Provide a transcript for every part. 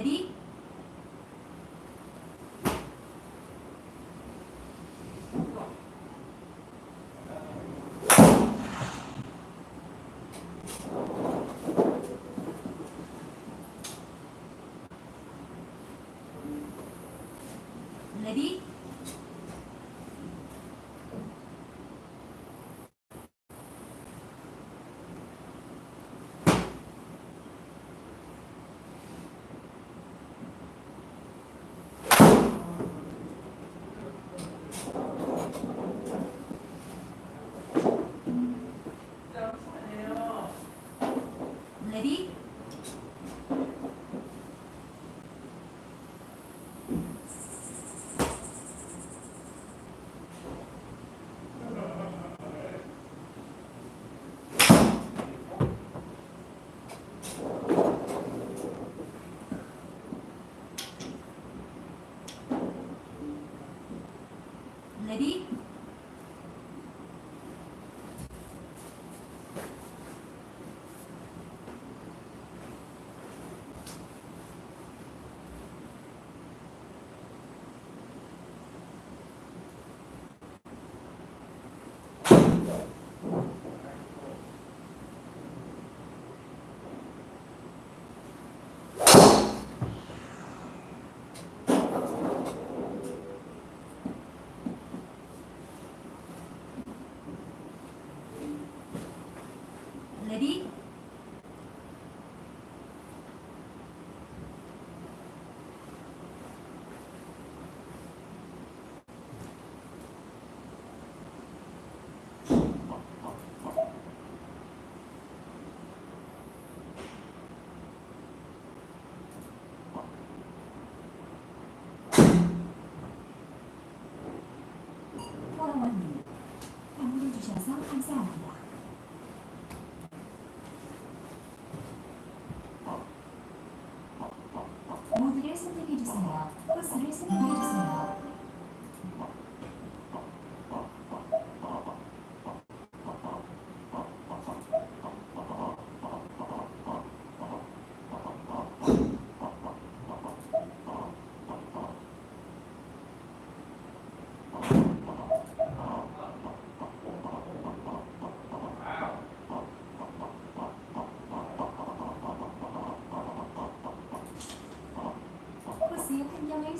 Ready? Ready?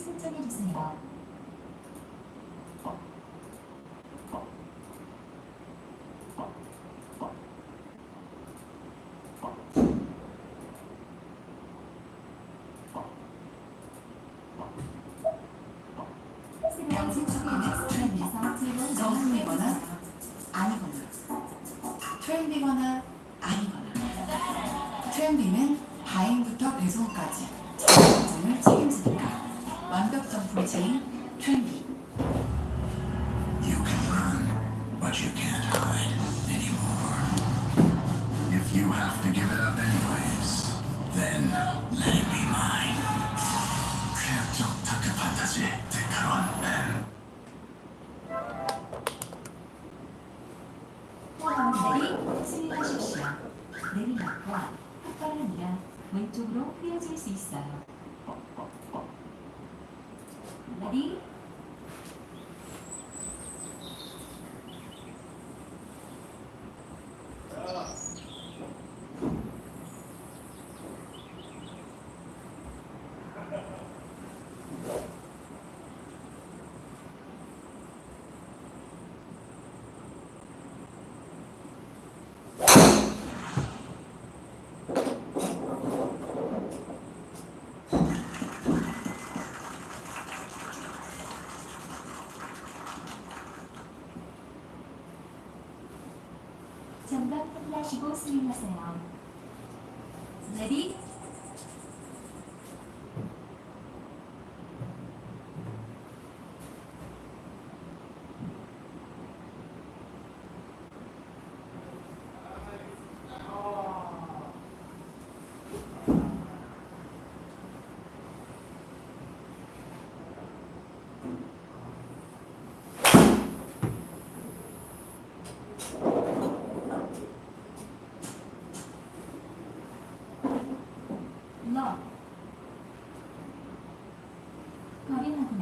신청해 주세요.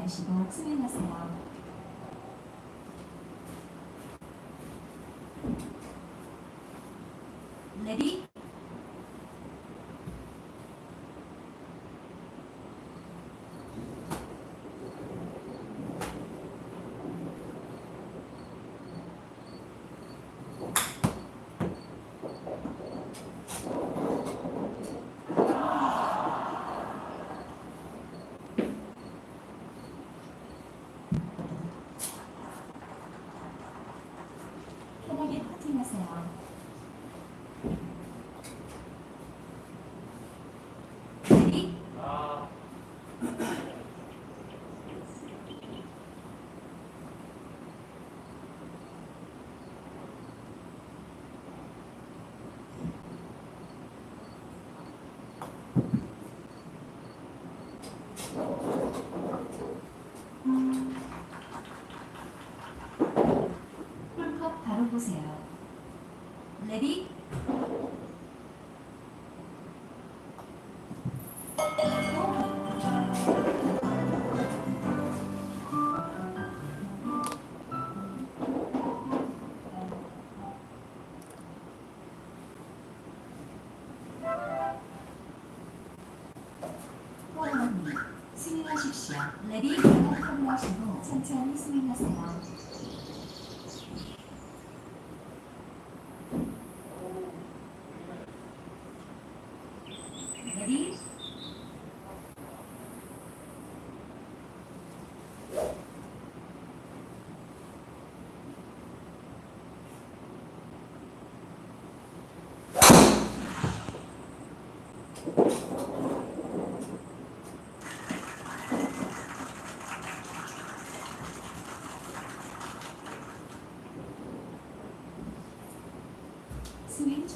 手がお詰めなさい。 홀컵 바로 보세요. 레디? 호원님, 스윙하십시오. 레디? 컵하시고 천천히 스윙하세요. 레디? 스윙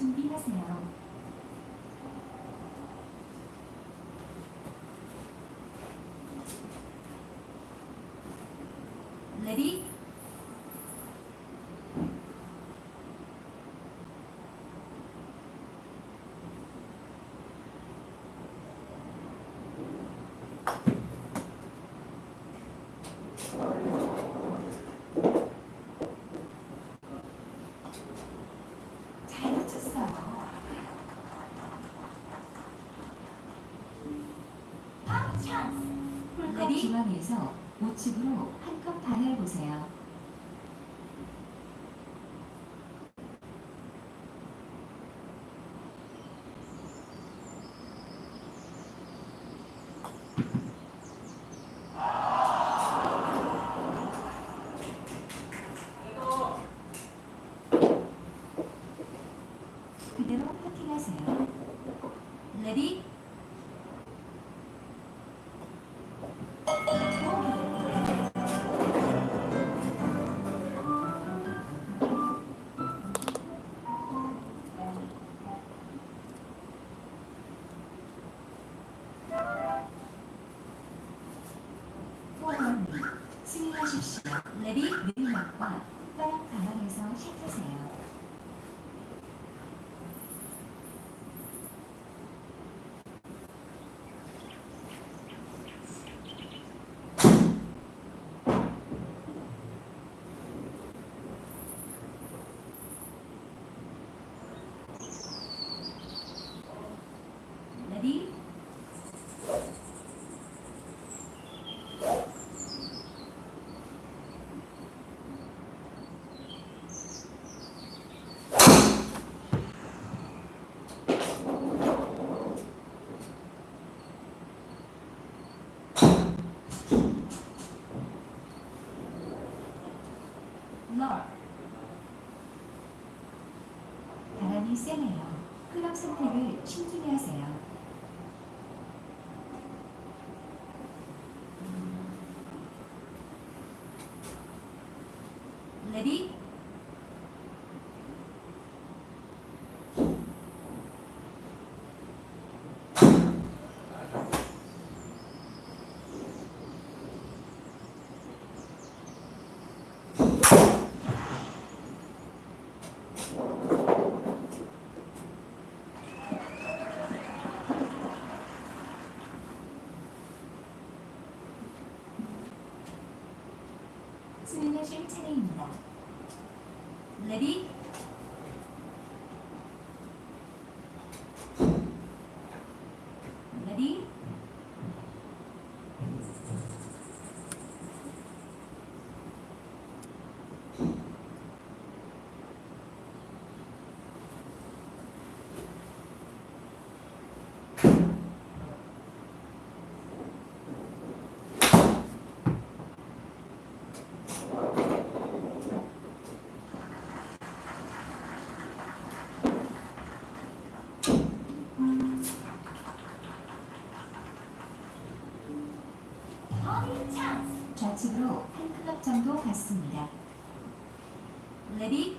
스윙 준비하세요. 레디? 잘 맞췄어요. 중앙에서 우측으로 한컵 반을 보세요. 그대로 퍼팅하세요. 레디? 호원님, 스윙하십시오. 레디? 느림막과 빠른 가방에서 샷하세요. 레디? 널 바람이 세네요. 클럽 선택을 신중히 하세요. 레디? Sünnetleri deneyimler. Lady 좌측으로 한 클럽 정도 갔습니다. 레디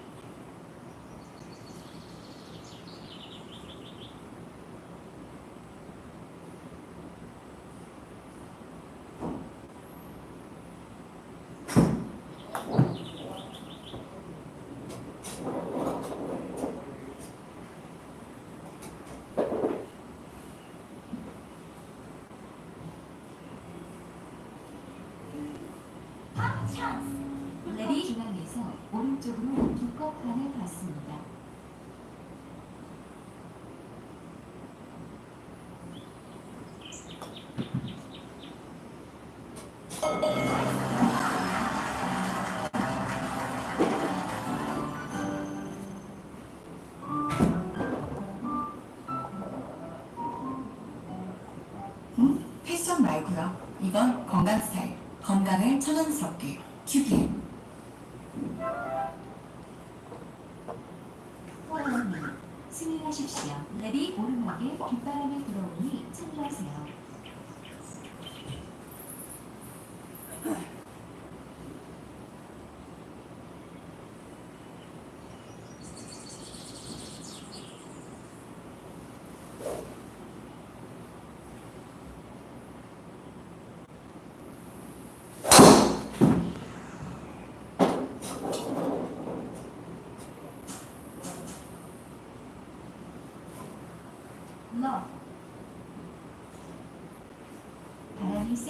중앙에서 오른 쪽으로 두컵 반을 받습니다. 음? 패션 말고요. 이건 건강 스타일. 건강을 천연스럽게. 호랑이 스윙하십시오. 레디 오르막에 빗바람이 들어오니 참고하세요. 러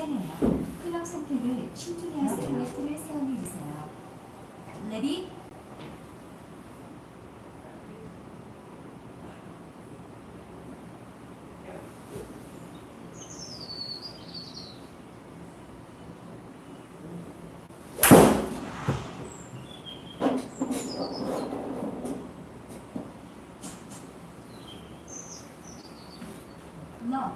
세네요. 클럽 선택을 신중히 하세요. 포인트를 세워주세요. 레디 러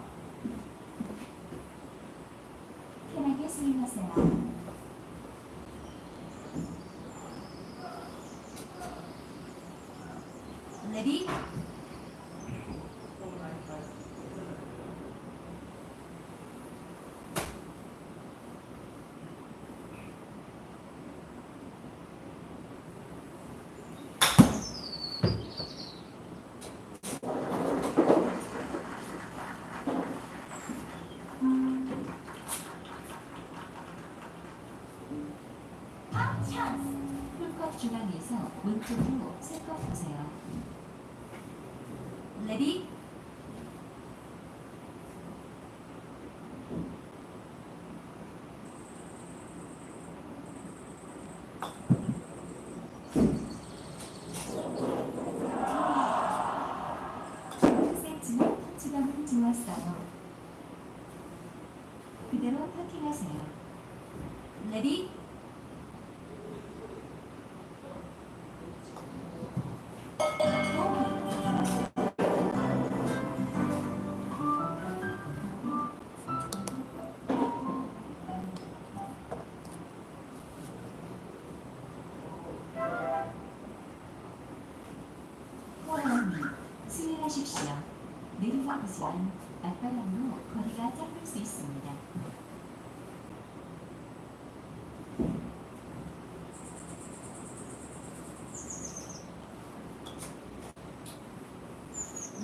편하게 스윙하세요. 레디 풀컵 중앙에서 왼쪽으로 세컵 보세요. 레디 터치감은 좋았어요. 그대로 파킹하세요.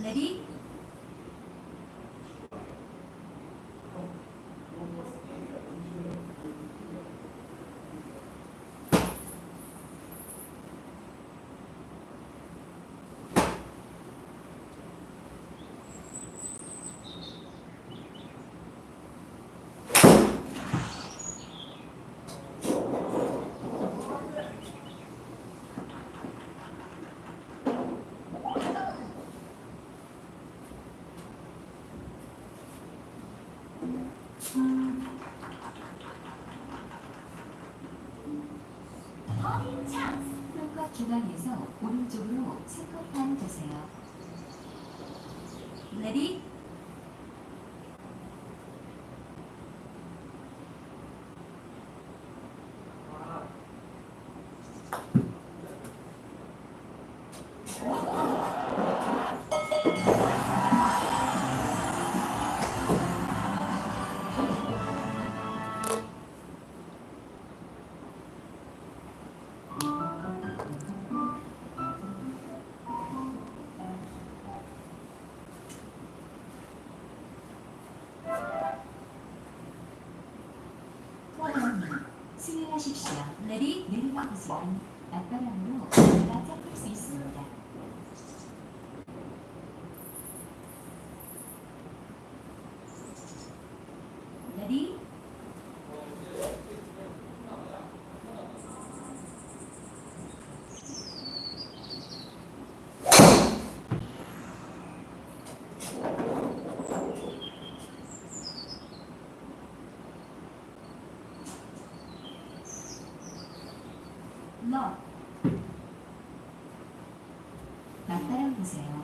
레 중앙에서 오른쪽으로 세컵 반 보세요. 레디 내리막으시면 앞바람으로 거리가 잡힐 수 있습니다. 레디 러 맞바람 보세요.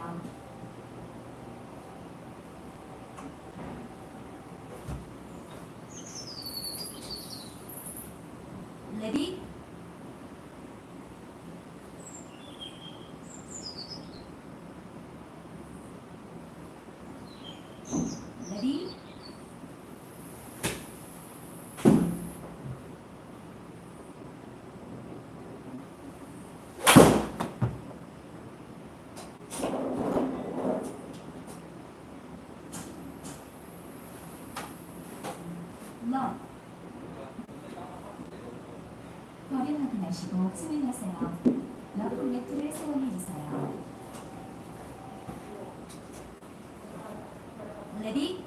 Ready? 거리 확인하시고 스윙하세요. 러프 매트를 사용해 주세요. 레디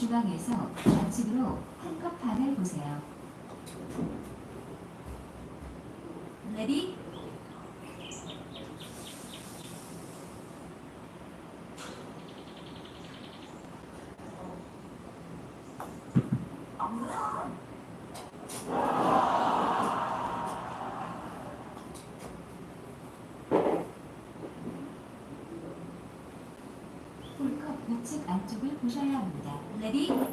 중앙에서 좌측으로 한컵 반을 보세요. 레디 홀컵 우측 안쪽을 보셔야 합니다. 레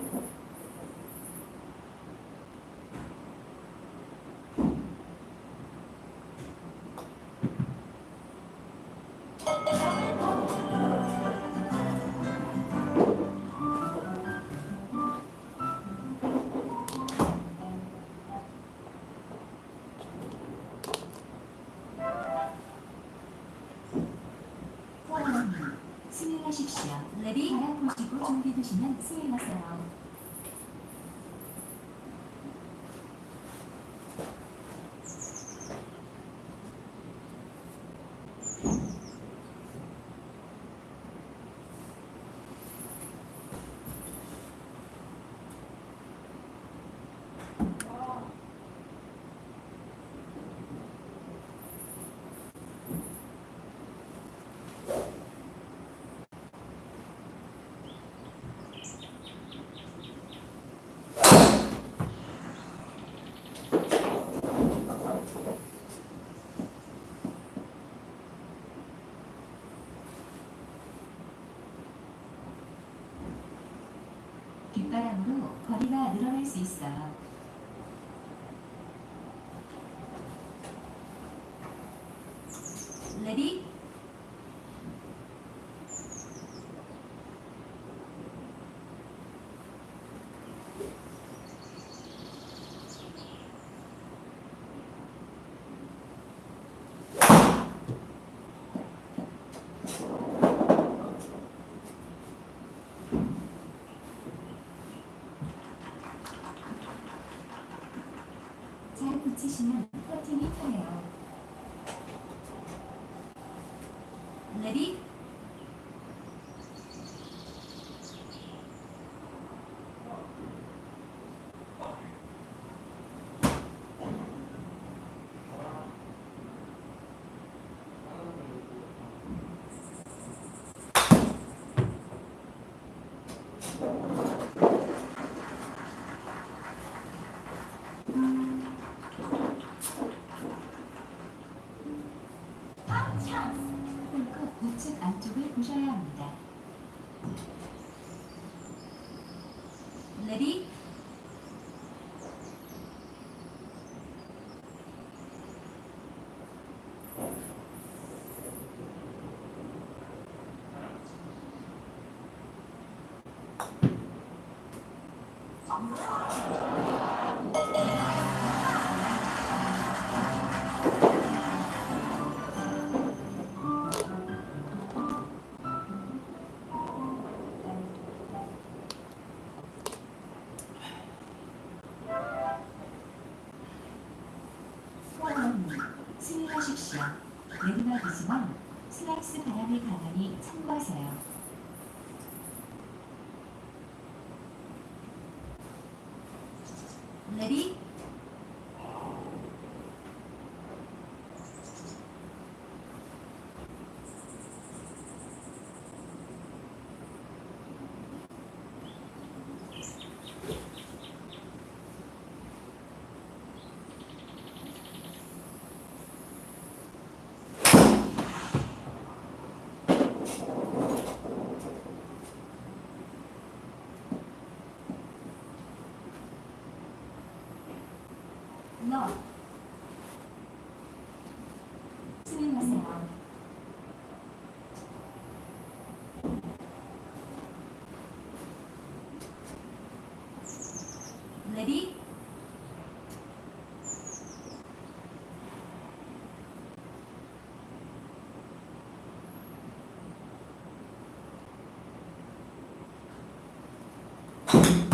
보시고 준비되시면 바람으로 거리가 늘어날 수 있어요. 레디 잘 붙이시면 퍼팅이 편해요. 레디 홀컵 우측 안쪽을 보셔야 합니다. 레디 레디 너 스윙하세요. 레디 잘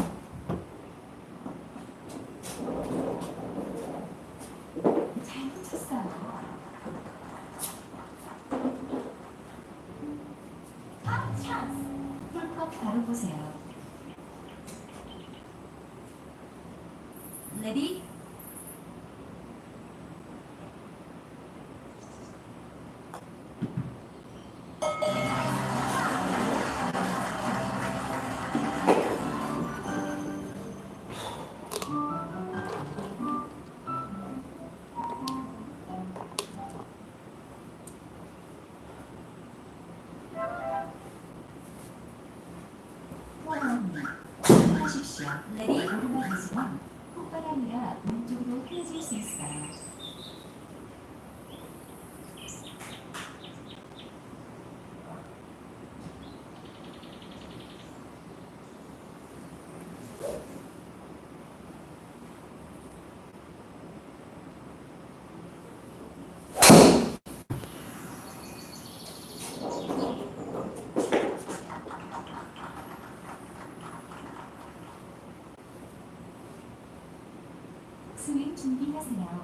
준비하세요.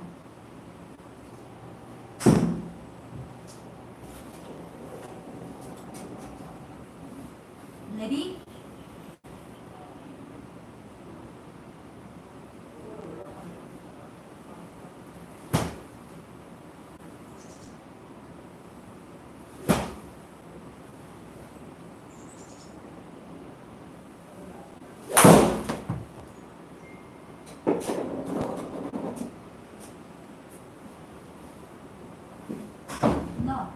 레디 너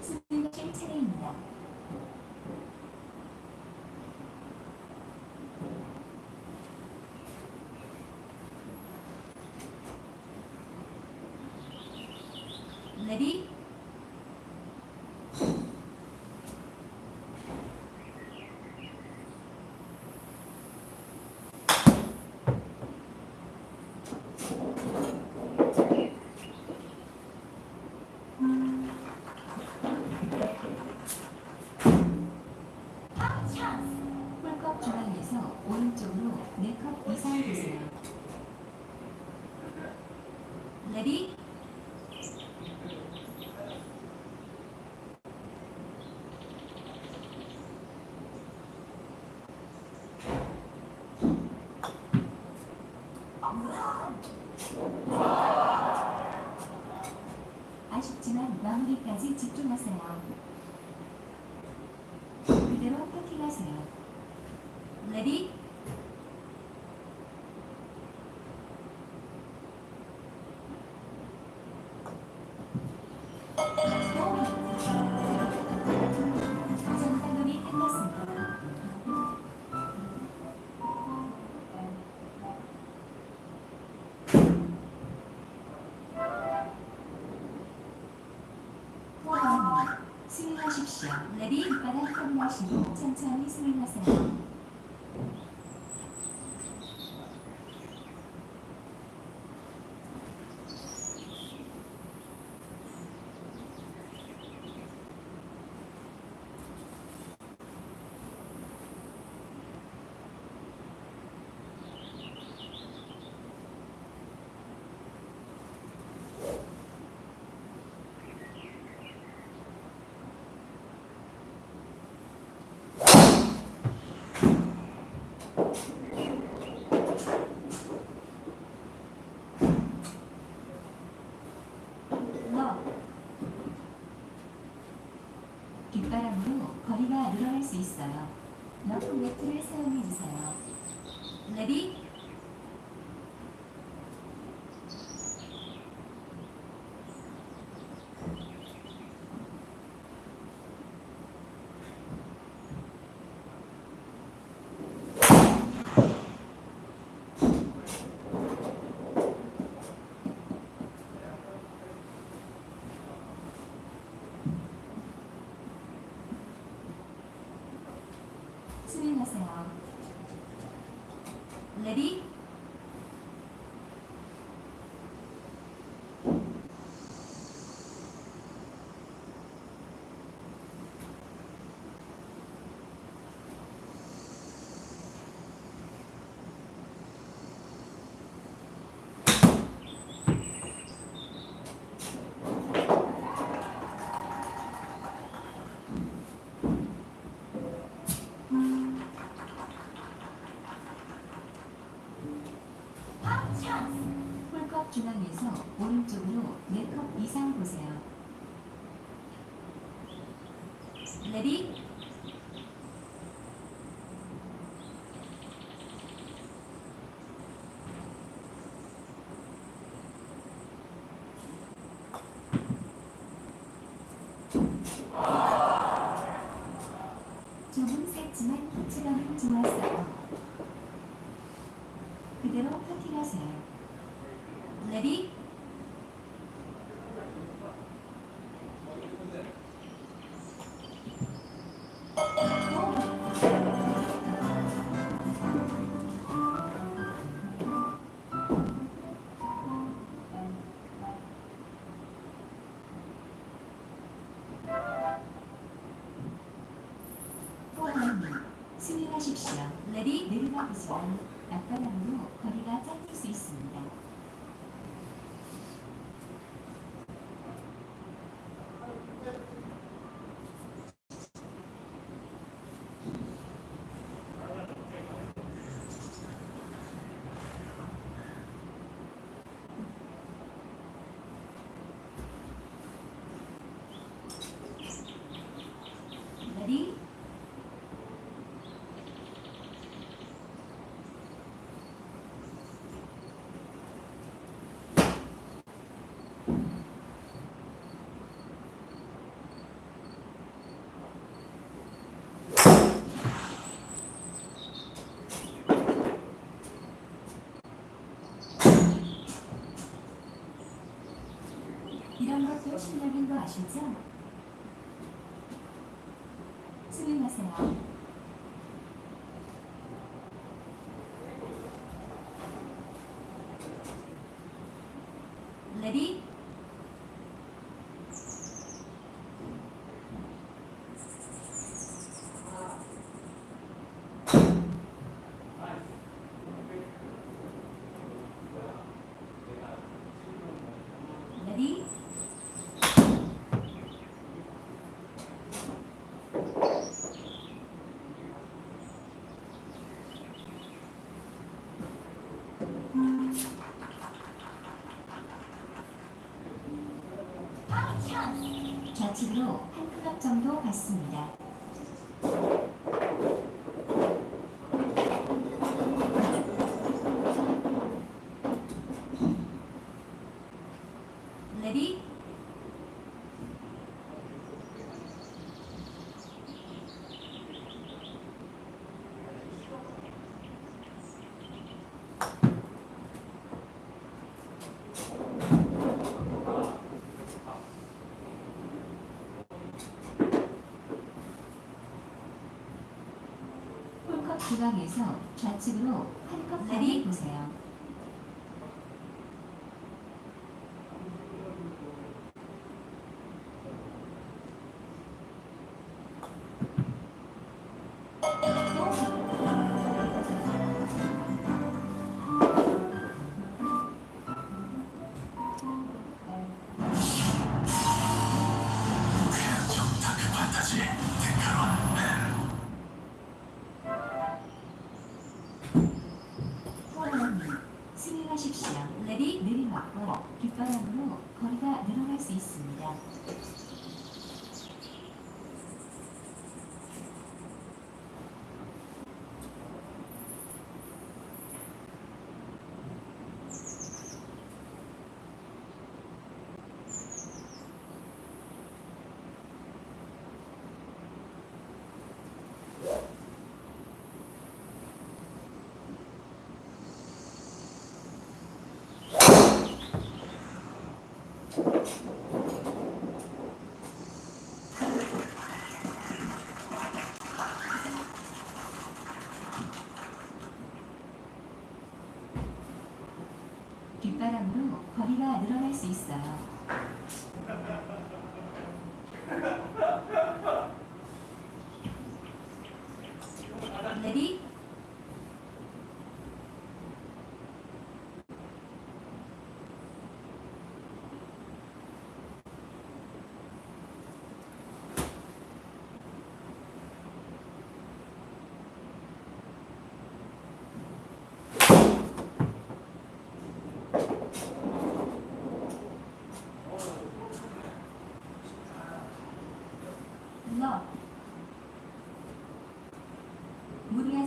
스윙하실 차례입니다. 레디 오른쪽으로 4컵 이상을 보세요. 레디 아쉽지만 마무리까지 집중하세요. 그대로 파킹하세요. 레디 스윙하십시오. 레디 바닥 확인하시고 천천히 스윙하세요. 너 뒷바람으로 거리가 늘어날 수 있어요. 러프 매트를 사용해 주세요. 레디 스윙하세요. 레디 홀컵 중앙에서 오른쪽으로 4컵 이상 보세요. 레디 조금 샜지만 체감은 좋았어요. 하십시오. 레디 내려가보시오. 앞바람으로 거리가 짧을 수 있습니다. 레디 것도 실력인 거 아시죠? 스윙하세요. 레디 레디 좌측으로 한 클럽 정도 갔습니다. 중앙에서 좌측으로 한컵 다리 보세요.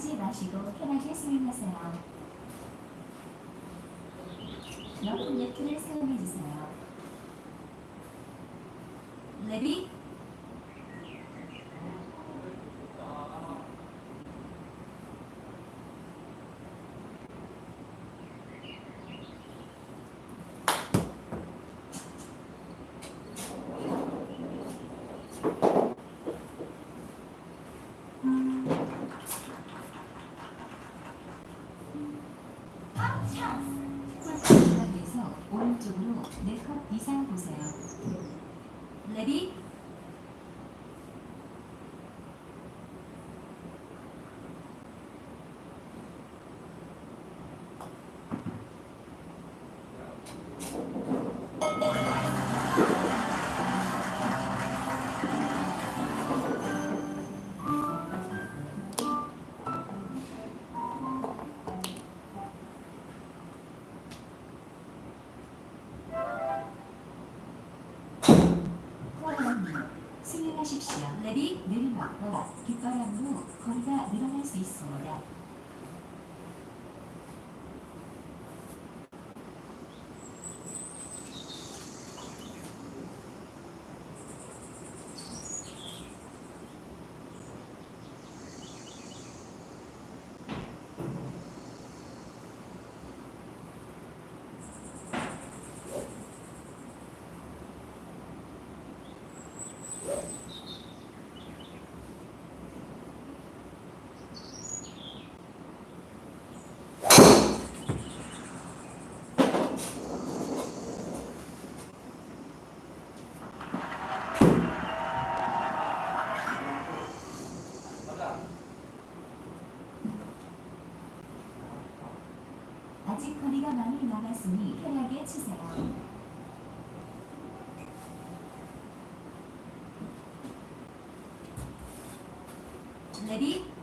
하지 마시고 편하게 수행하세요. 옆 리프트를 사용해주세요. 레비 pedí 가슴이 편하게 치세요. 레디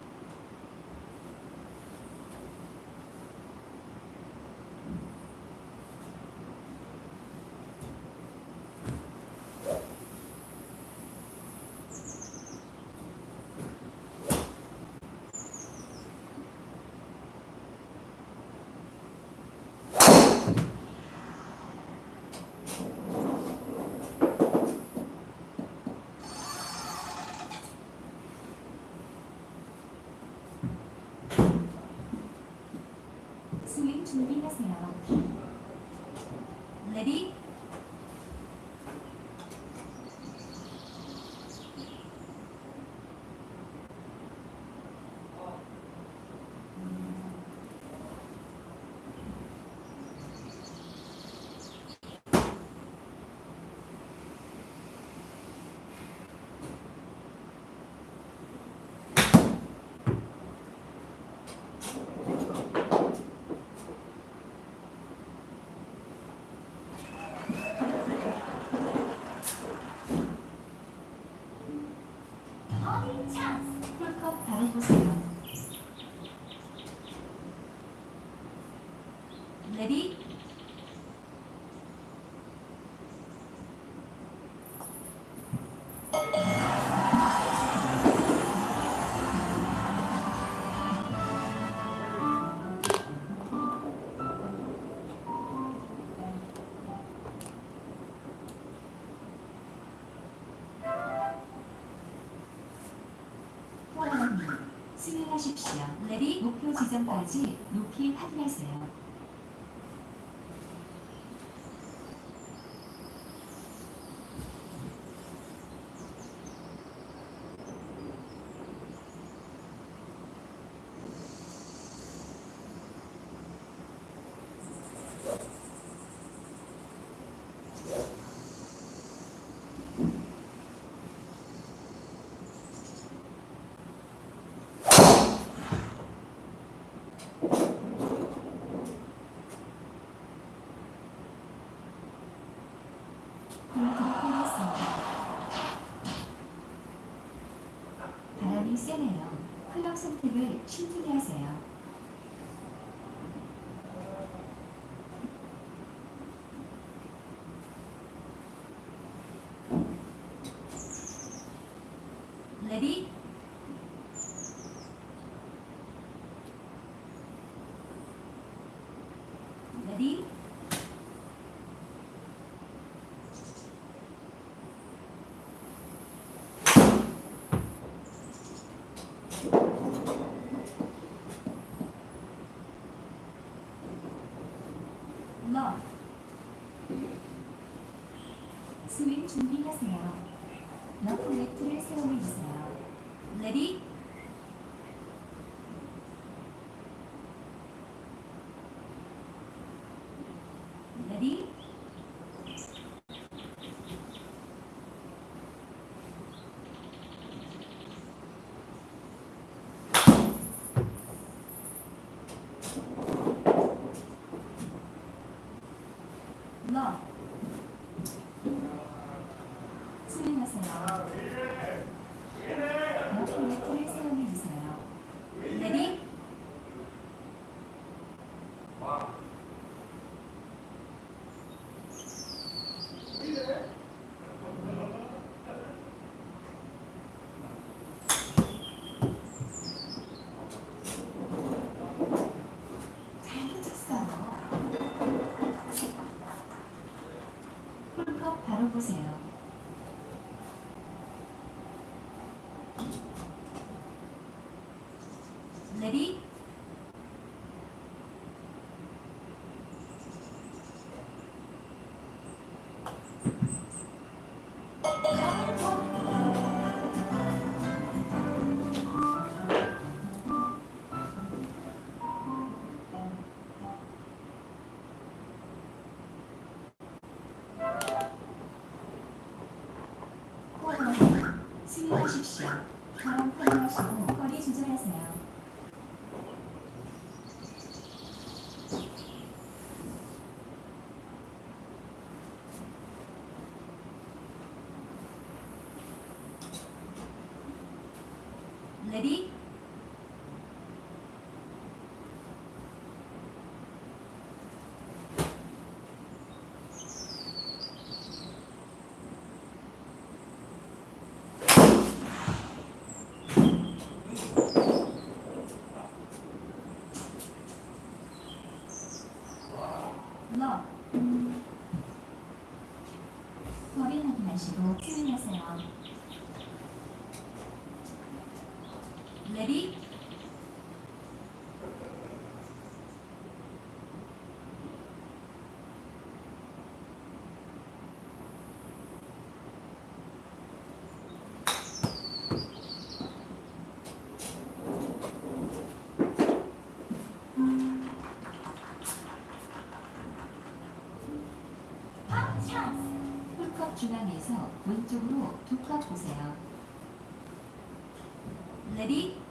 sus 레디 목표 지점까지 높이 확인하세요. 공격하겠습니다. 바람이 세네요. 클럽 선택을 신중히 하세요. 레디 러 스윙 준비하세요. 러프 레프를 세워주세요. 레디 레디 러 스윙하세요. 러프 레프를 세워주세요. 레디 잘 붙였어요. 홀컵 바로 보세요. 레디 호랑이 스윙하십시오. 바람 확인하시고 거리 조절하세요. 레디 러 거리 확인하시고 스윙하세요. 홀컵 중앙에서 왼쪽으로 두컵 보세요. 레디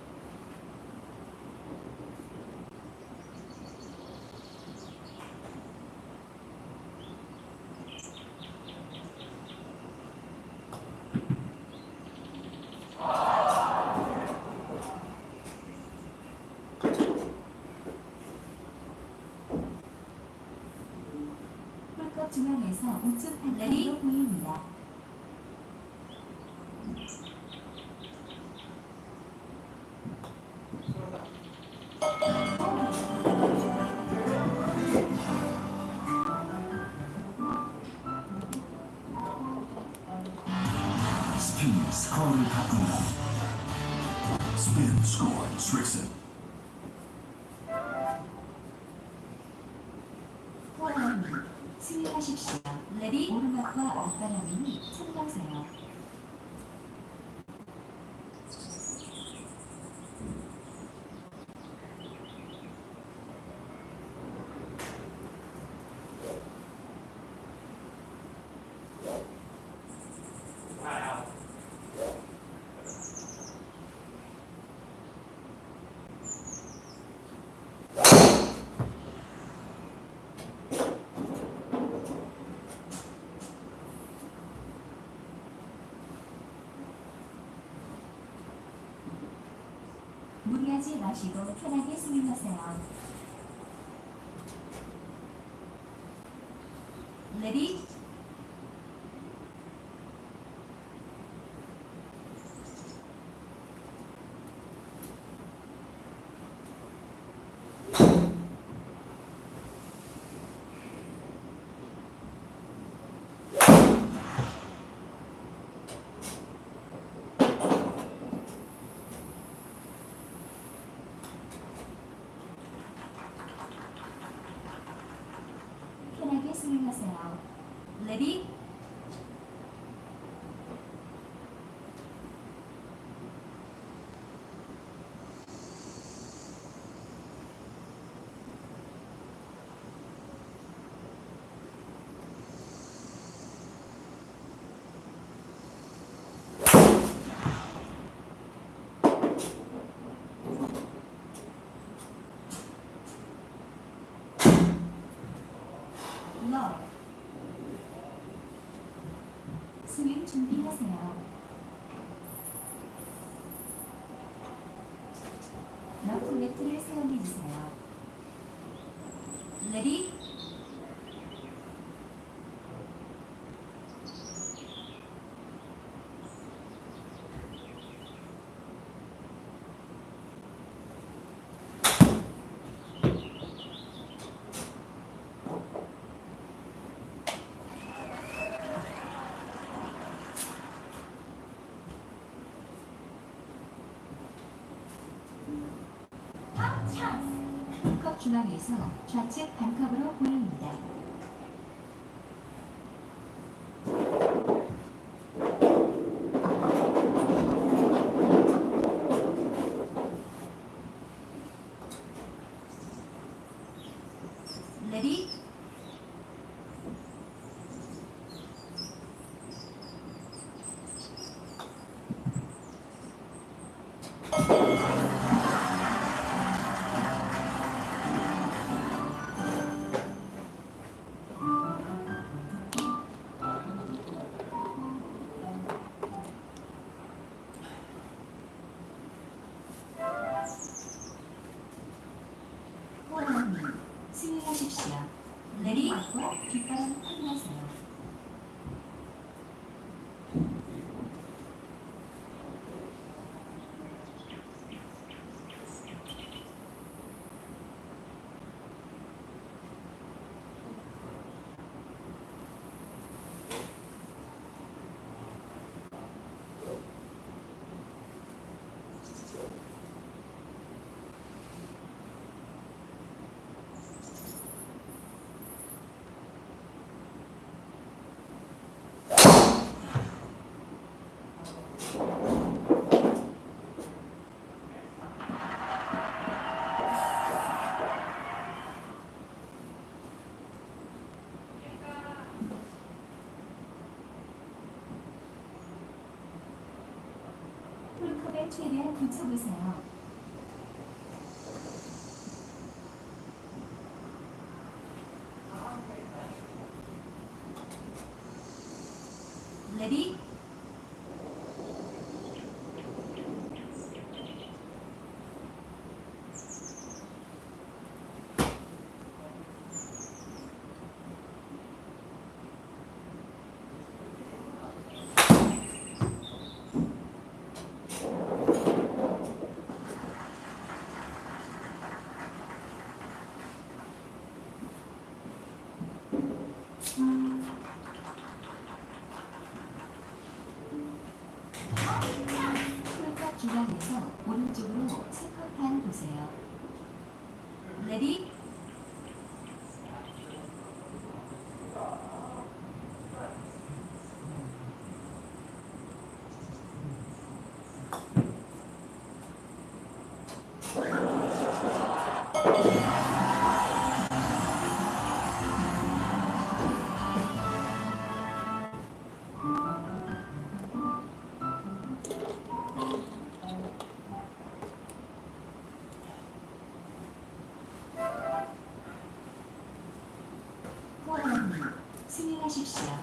컵 중앙에서 우측 반대로 하십시오. 레디 오르막과 앞바람이니 참고하세요. 무리 하지 마시고 편하게 스윙하세요. 레디 편하게 스윙하세요. 레디 러 스윙 준비하세요. 러프 매트를 사용해주세요. 레디 컵 중앙에서 좌측 반컵으로 보입니다. 레디 호랑이 스윙하십시오. 레디 맞고 뒷바람 확인하세요. 최대한 붙여보세요.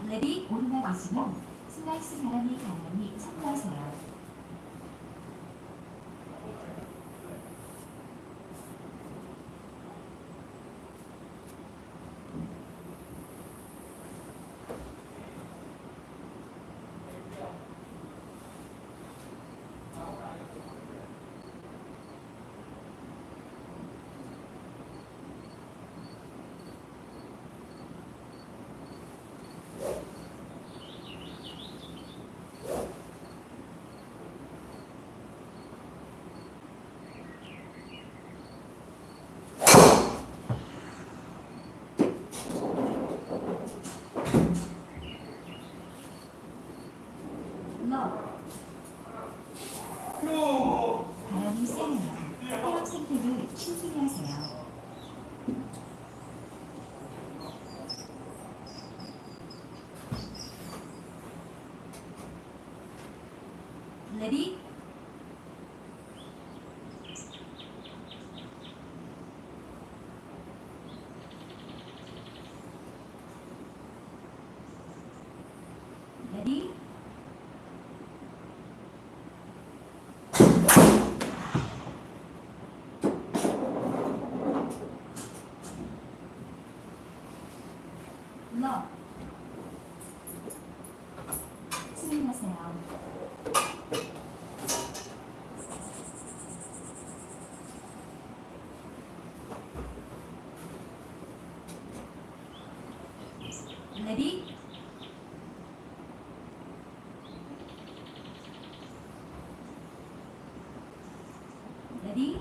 레디 오르막이지만 슬라이스 바람이 강하니 참고하세요. 러 바람이 세네요. 타협 선택을 신중히 하세요. 레디 레디 러 스윙하세요. 레디 레디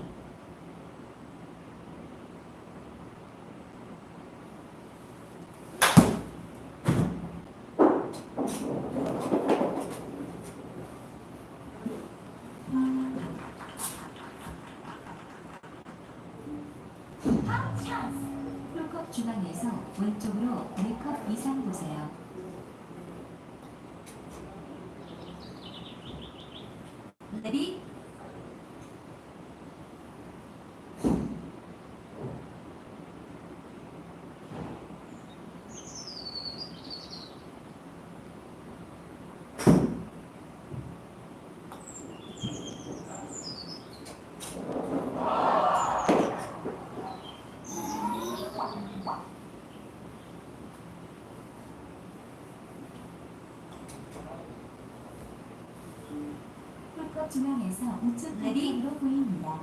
중앙에서 왼쪽으로 4컵 이상 보세요. 레디 풀컵 중앙에서 우측 레디로 보입니다.